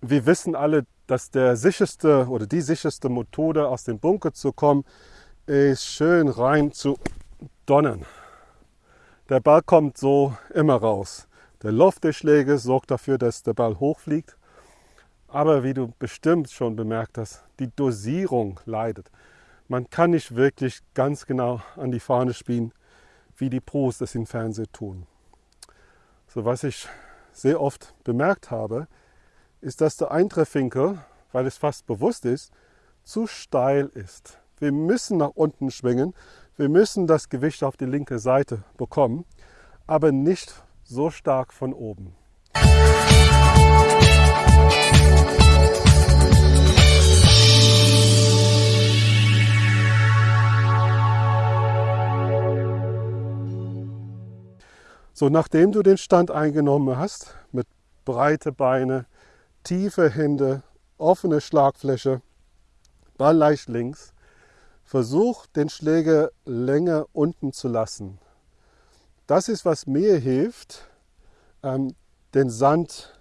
wir wissen alle, dass der sicherste oder die sicherste Methode aus dem Bunker zu kommen, ist schön rein zu donnern. Der Ball kommt so immer raus. Der Luft der Schläge sorgt dafür, dass der Ball hochfliegt. Aber wie du bestimmt schon bemerkt hast, die Dosierung leidet. Man kann nicht wirklich ganz genau an die Fahne spielen, wie die Pros das im Fernsehen tun. So was ich sehr oft bemerkt habe, ist, dass der Eintreffwinkel, weil es fast bewusst ist, zu steil ist. Wir müssen nach unten schwingen, wir müssen das Gewicht auf die linke Seite bekommen, aber nicht so stark von oben. So, nachdem du den Stand eingenommen hast, mit breite Beine, tiefe Hände, offene Schlagfläche, Ball leicht links, versuch den Schläger länger unten zu lassen. Das ist, was mir hilft, ähm, den Sand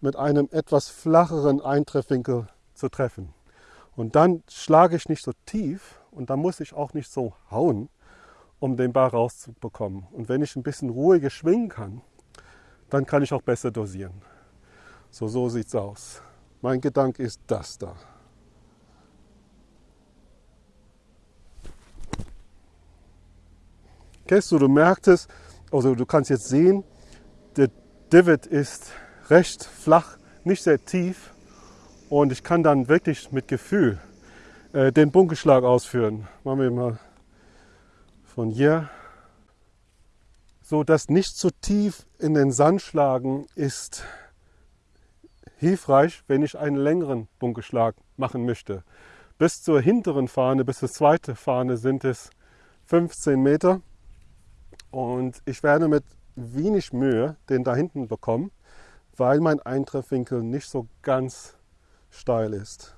mit einem etwas flacheren Eintreffwinkel zu treffen. Und dann schlage ich nicht so tief und dann muss ich auch nicht so hauen, um den Ball rauszubekommen. Und wenn ich ein bisschen ruhiger schwingen kann, dann kann ich auch besser dosieren. So, so sieht es aus. Mein Gedanke ist das da. Kennst du, du merkst es, also du kannst jetzt sehen, der Divot ist recht flach, nicht sehr tief und ich kann dann wirklich mit Gefühl äh, den Bunkerschlag ausführen. Machen wir mal von hier. So, das nicht zu tief in den Sand schlagen ist hilfreich, wenn ich einen längeren Bunkerschlag machen möchte. Bis zur hinteren Fahne, bis zur zweiten Fahne sind es 15 Meter. Und ich werde mit wenig Mühe den da hinten bekommen, weil mein Eintreffwinkel nicht so ganz steil ist.